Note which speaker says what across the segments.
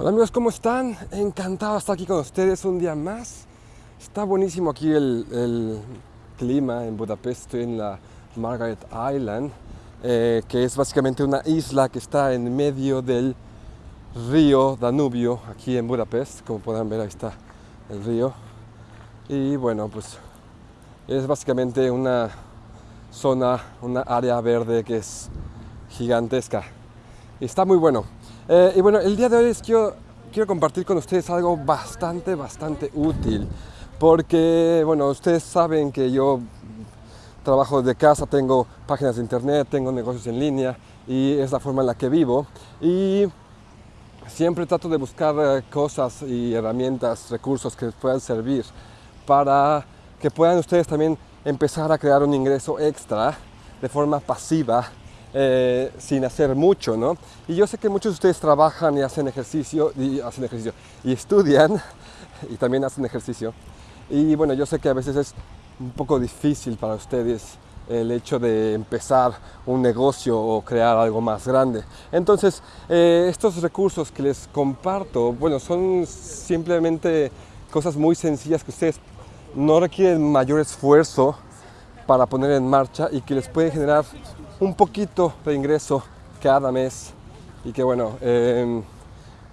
Speaker 1: Hola amigos, ¿cómo están? Encantado de estar aquí con ustedes un día más. Está buenísimo aquí el, clima en Budapest. Estoy en la Margaret Island, eh, que es básicamente una isla que está en medio del río Danubio, aquí en Budapest. Como pueden ver, ahí está el río. Y bueno, pues es básicamente una zona, una área verde que es gigantesca. Está muy bueno. Eh, y bueno, el día de hoy es, quiero, quiero compartir con ustedes algo bastante, bastante útil. Porque, bueno, ustedes saben que yo trabajo de casa, tengo páginas de internet, tengo negocios en línea y es la forma en la que vivo. Y siempre trato de buscar eh, cosas y herramientas, recursos que puedan servir para que puedan ustedes también empezar a crear un ingreso extra de forma pasiva eh, sin hacer mucho, ¿no? Y yo sé que muchos de ustedes trabajan y hacen ejercicio, y hacen ejercicio, y estudian, y también hacen ejercicio. Y bueno, yo sé que a veces es un poco difícil para ustedes el hecho de empezar un negocio o crear algo más grande. Entonces, eh, estos recursos que les comparto, bueno, son simplemente cosas muy sencillas que ustedes no requieren mayor esfuerzo para poner en marcha y que les puede generar un poquito de ingreso cada mes y que bueno, em,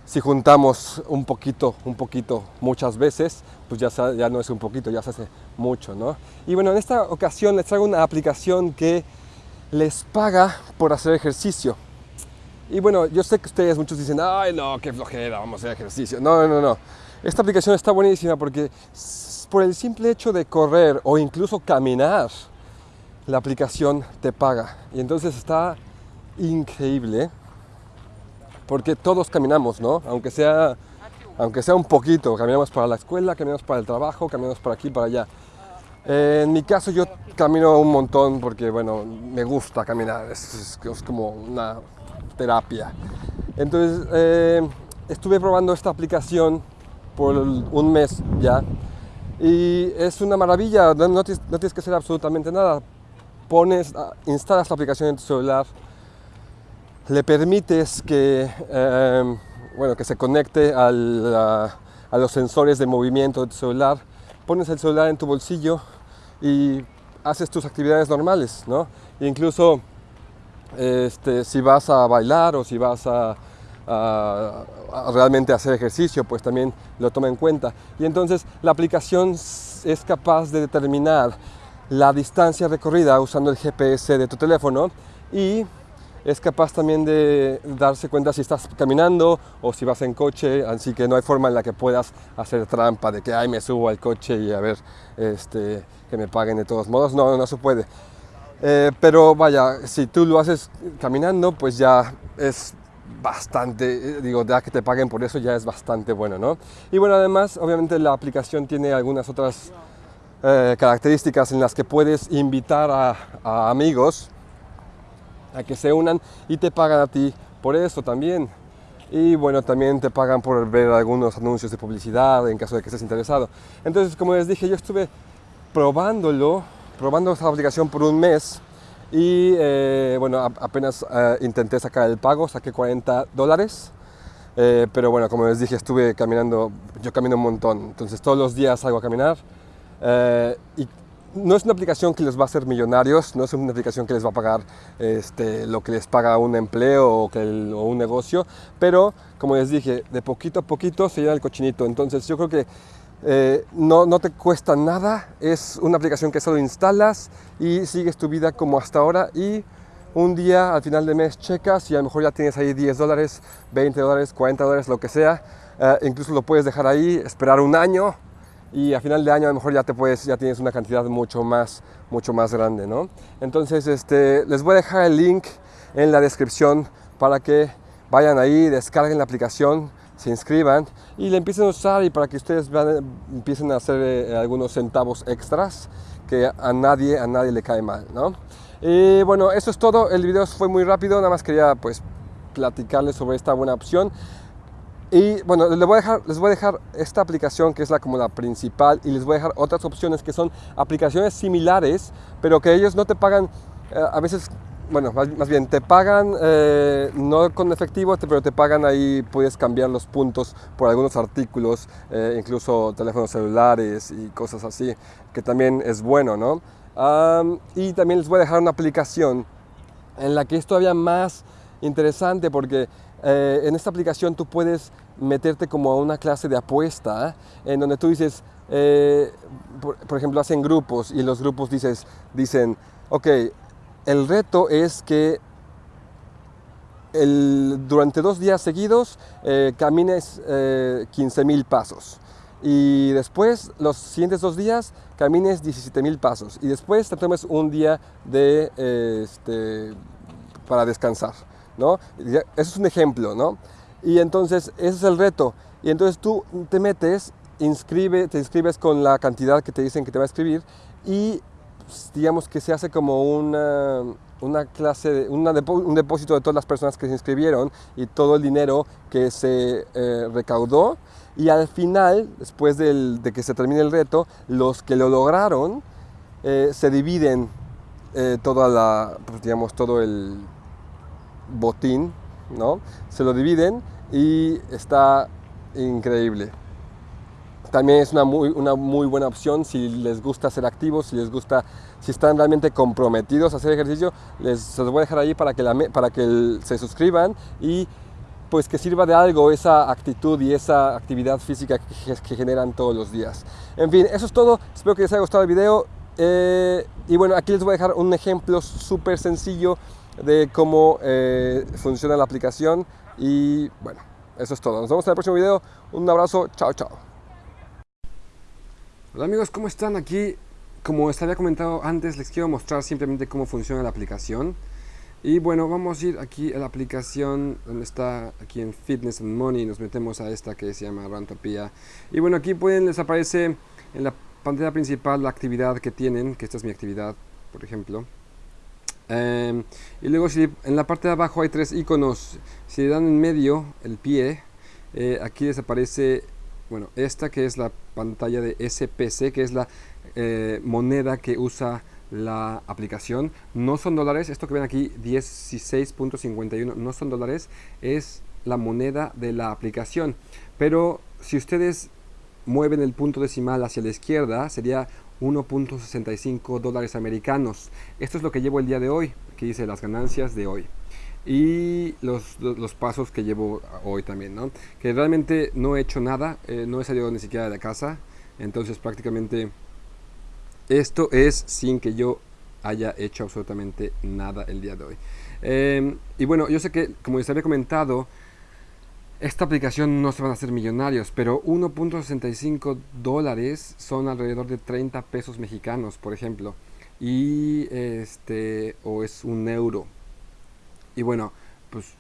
Speaker 1: si juntamos un poquito, un poquito muchas veces, pues ya, ya no es un poquito, ya se hace mucho, ¿no? Y bueno, en esta ocasión les traigo una aplicación que les paga por hacer ejercicio. Y bueno, yo sé que ustedes muchos dicen, ay no, qué flojera, vamos a hacer ejercicio. No, no, no. Esta aplicación está buenísima porque por el simple hecho de correr o incluso caminar, la aplicación te paga. Y entonces está increíble porque todos caminamos, ¿no? Aunque sea, aunque sea un poquito, caminamos para la escuela, caminamos para el trabajo, caminamos para aquí, para allá. en mi caso yo camino un montón porque, bueno, me gusta caminar, es, como una terapia. Entonces, eh, estuve probando esta aplicación por un mes ya y es una maravilla, no, tienes, que hacer absolutamente nada. Pones, ah, instalas la aplicación en tu celular, le permites que, em, bueno, que se conecte a los sensores de movimiento de tu celular, pones el celular en tu bolsillo y haces tus actividades normales, ¿no? incluso este, si vas a bailar o si vas a realmente hacer ejercicio, pues también lo toma en cuenta. Y entonces la aplicación es capaz de determinar la distancia recorrida usando el GPS de tu teléfono y es capaz también de darse cuenta si estás caminando o si vas en coche, así que no hay forma en la que puedas hacer trampa de que ay me subo al coche y a ver este, que me paguen de todos modos, no, no se puede. Eh, pero vaya, si tú lo haces caminando, pues ya es bastante, eh, digo, ya que te paguen por eso ya es bastante bueno, ¿no? Y bueno, además, obviamente la aplicación tiene algunas otras eh, características en las que puedes invitar a, amigos a que se unan y te pagan a ti por eso también. Y bueno, también te pagan por ver algunos anuncios de publicidad en caso de que estés interesado. Entonces, como les dije, yo estuve probándolo, probando esta aplicación por un mes y eh, bueno, apenas eh, intenté sacar el pago, saqué 40 dólares. Eh, pero bueno, como les dije, estuve caminando, yo camino un montón, entonces todos los días salgo a caminar. Y no es una aplicación que les va a hacer millonarios, no es una aplicación que les va a pagar este, lo que les paga un empleo o un negocio, pero como les dije, de poquito a poquito se llena el cochinito. Entonces yo creo que eh, no, no, te cuesta nada, es una aplicación que solo instalas y sigues tu vida como hasta ahora y un día al final de mes checas y a lo mejor ya tienes ahí 10 dólares, 20 dólares, 40 dólares, lo que sea. Eh, incluso lo puedes dejar ahí, esperar un año y a final de año a lo mejor ya, te puedes, ya tienes una cantidad mucho más, mucho más grande. ¿no? Entonces este, les voy a dejar el link en la descripción para que vayan ahí, descarguen la aplicación se inscriban y le empiecen a usar y para que ustedes empiecen a hacer eh, algunos centavos extras que a nadie, a nadie le cae mal, ¿no? Y bueno, eso es todo. El video fue muy rápido, nada más quería pues platicarles sobre esta buena opción. Y bueno, les voy, a dejar, les voy a dejar esta aplicación que es la como la principal y les voy a dejar otras opciones que son aplicaciones similares, pero que ellos no te pagan, eh, a veces bueno, más, bien te pagan, eh, no con efectivo, pero te pagan ahí, puedes cambiar los puntos por algunos artículos, eh, incluso teléfonos celulares y cosas así, que también es bueno, ¿no? y también les voy a dejar una aplicación en la que es todavía más interesante porque eh, en esta aplicación tú puedes meterte como a una clase de apuesta en donde tú dices, por, por, ejemplo, hacen grupos y los grupos dices, dicen, ok, el reto es que durante dos días seguidos eh, camines 15 eh, pasos y después los siguientes dos días camines 17 mil pasos y después te tomes un día de, este, para descansar. ¿No? Eso es un ejemplo, ¿no? Y entonces ese es el reto. Y entonces tú te metes, inscribe, te inscribes con la cantidad que te dicen que te va a escribir y pues, digamos que se hace como una, una clase, un depósito de todas las personas que se inscribieron y todo el dinero que se eh, recaudó. Y al final, después de que se termine el reto, los que lo lograron eh, se dividen eh, toda la, pues, digamos, todo el botín, ¿no? Se lo dividen y está increíble también es una muy, una muy buena opción si les gusta ser activos, si les gusta, si están realmente comprometidos a hacer ejercicio, les, se los voy a dejar ahí para que, para que se suscriban y pues que sirva de algo esa actitud y esa actividad física que, generan todos los días. En fin, eso es todo, espero que les haya gustado el video eh, y bueno, aquí les voy a dejar un ejemplo súper sencillo de cómo eh, funciona la aplicación y bueno, eso es todo. Nos vemos en el próximo video. Un abrazo. Chao, chao. Hola amigos, ¿cómo están? Aquí, como les había comentado antes, les quiero mostrar simplemente cómo funciona la aplicación. Y bueno, vamos a ir aquí a la aplicación donde está aquí en Fitness and Money. Nos metemos a esta que se llama Rantopia. Y bueno, aquí pueden, les aparece en la pantalla principal la actividad que tienen, que esta es mi actividad, por ejemplo. Em, y luego si en la parte de abajo hay tres iconos. Si le dan en medio el pie, eh, aquí les aparece bueno, esta que es la pantalla de SPC, que es la eh, moneda que usa la aplicación. No son dólares, esto que ven aquí 16.51 no son dólares, es la moneda de la aplicación. Pero si ustedes mueven el punto decimal hacia la izquierda, sería 1.65 dólares americanos. Esto es lo que llevo el día de hoy, que dice las ganancias de hoy y los, los, pasos que llevo hoy también, ¿no? Que realmente no he hecho nada, eh, no he salido ni siquiera de la casa, entonces prácticamente esto es sin que yo haya hecho absolutamente nada el día de hoy. Em, y bueno, yo sé que, como les había comentado, esta aplicación no se van a hacer millonarios, pero 1.65 dólares son alrededor de 30 pesos mexicanos, por ejemplo. Y este, o es un euro, y bueno, pues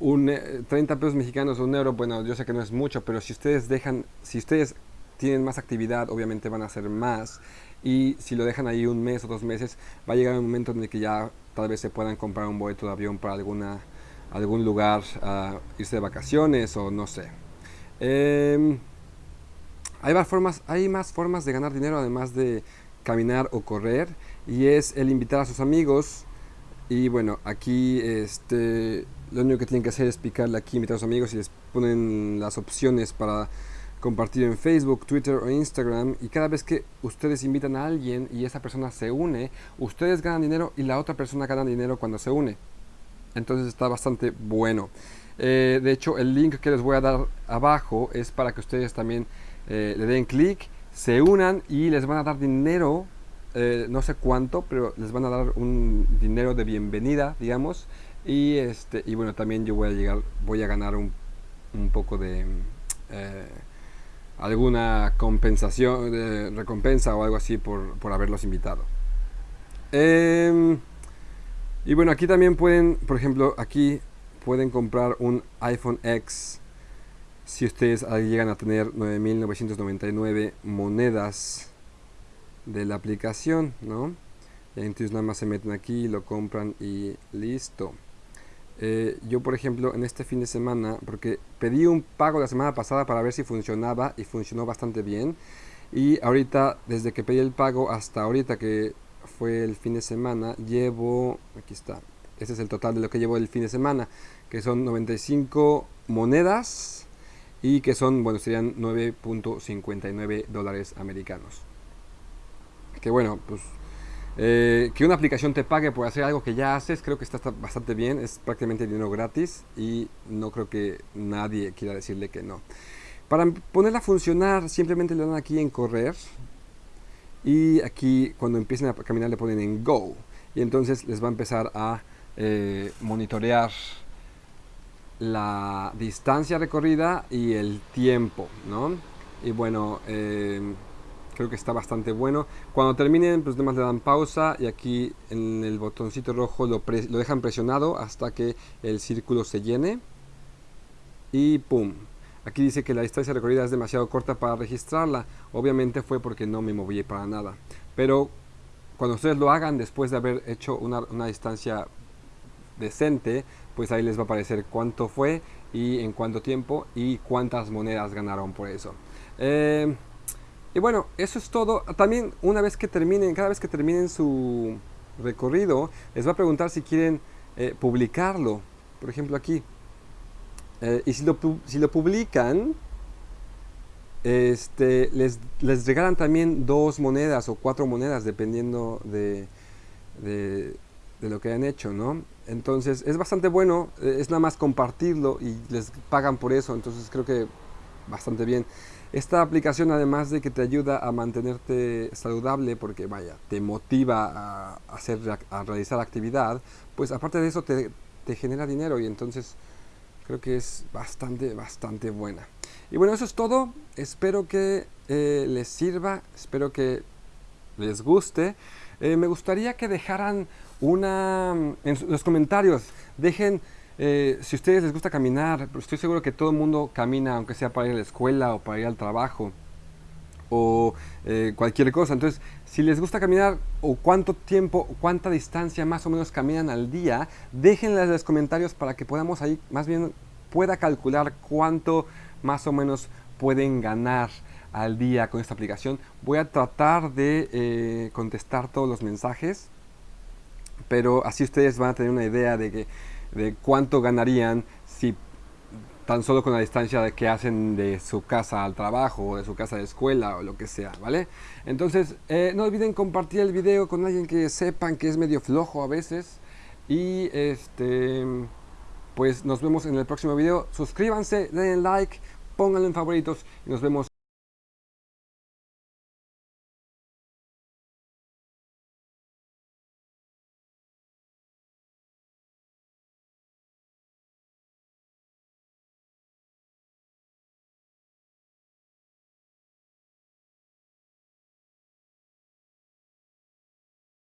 Speaker 1: un, 30 eh, pesos mexicanos o un euro, bueno, yo sé que no es mucho, pero si ustedes dejan, si ustedes tienen más actividad, obviamente van a hacer más. Y si lo dejan ahí un mes o dos meses, va a llegar un momento en el que ya tal vez se puedan comprar un boleto de avión para alguna, algún lugar, a irse de vacaciones o no sé. Em, hay, más formas, hay más formas de ganar dinero además de caminar o correr y es el invitar a sus amigos y bueno, aquí este, lo único que tienen que hacer es picarle aquí, invitar a sus amigos y les ponen las opciones para compartir en Facebook, Twitter o Instagram. Y cada vez que ustedes invitan a alguien y esa persona se une, ustedes ganan dinero y la otra persona gana dinero cuando se une. Entonces está bastante bueno. Eh, de hecho, el link que les voy a dar abajo es para que ustedes también eh, le den clic, se unan y les van a dar dinero eh, no sé cuánto, pero les van a dar un dinero de bienvenida, digamos. Y este y bueno, también yo voy a llegar, voy a ganar un, un poco de alguna compensación, recompensa o algo así por, por haberlos invitado. Em, y bueno, aquí también pueden, por ejemplo, aquí pueden comprar un iPhone X si ustedes llegan a tener 9.999 monedas de la aplicación, ¿no? Entonces nada más se meten aquí, lo compran y listo. Eh, yo por ejemplo en este fin de semana, porque pedí un pago la semana pasada para ver si funcionaba y funcionó bastante bien. Y ahorita, desde que pedí el pago hasta ahorita que fue el fin de semana, llevo, aquí está, este es el total de lo que llevo el fin de semana, que son 95 monedas y que son, bueno, serían 9.59 dólares americanos. Que bueno, pues eh, que una aplicación te pague por hacer algo que ya haces, creo que está bastante bien, es prácticamente dinero gratis y no creo que nadie quiera decirle que no. Para ponerla a funcionar, simplemente le dan aquí en correr y aquí cuando empiecen a caminar le ponen en go y entonces les va a empezar a eh, monitorear la distancia recorrida y el tiempo, ¿no? Y bueno, eh, creo que está bastante bueno. Cuando terminen, pues demás le dan pausa y aquí en el botoncito rojo lo, lo dejan presionado hasta que el círculo se llene. Y ¡pum! Aquí dice que la distancia recorrida es demasiado corta para registrarla. Obviamente fue porque no me moví para nada. Pero cuando ustedes lo hagan después de haber hecho una, distancia decente, pues ahí les va a aparecer cuánto fue y en cuánto tiempo y cuántas monedas ganaron por eso. Eh, y bueno, eso es todo. También una vez que terminen, cada vez que terminen su recorrido, les va a preguntar si quieren eh, publicarlo. Por ejemplo aquí. Eh, y si lo, si lo publican, este, les, les, regalan también dos monedas o cuatro monedas, dependiendo de, de, lo que hayan hecho, ¿no? Entonces, es bastante bueno, eh, es nada más compartirlo y les pagan por eso, entonces creo que bastante bien. Esta aplicación, además de que te ayuda a mantenerte saludable, porque vaya, te motiva a, hacer, a realizar actividad, pues aparte de eso te, te genera dinero y entonces creo que es bastante, bastante buena. Y bueno, eso es todo. Espero que eh, les sirva, espero que les guste. Eh, me gustaría que dejaran una en los comentarios, dejen eh, si a ustedes les gusta caminar, estoy seguro que todo el mundo camina, aunque sea para ir a la escuela o para ir al trabajo o cualquier cosa. Entonces, si les gusta caminar o cuánto tiempo, cuánta distancia más o menos caminan al día, déjenlas en los comentarios para que podamos ahí, más bien pueda calcular cuánto más o menos pueden ganar al día con esta aplicación. Voy a tratar de eh, contestar todos los mensajes, pero así ustedes van a tener una idea de, que, de cuánto ganarían tan solo con la distancia que hacen de su casa al trabajo o de su casa de escuela o lo que sea, ¿vale? Entonces, eh, no olviden compartir el video con alguien que sepan que es medio flojo a veces y este pues nos vemos en el próximo video. Suscríbanse, den like, pónganlo en favoritos y nos vemos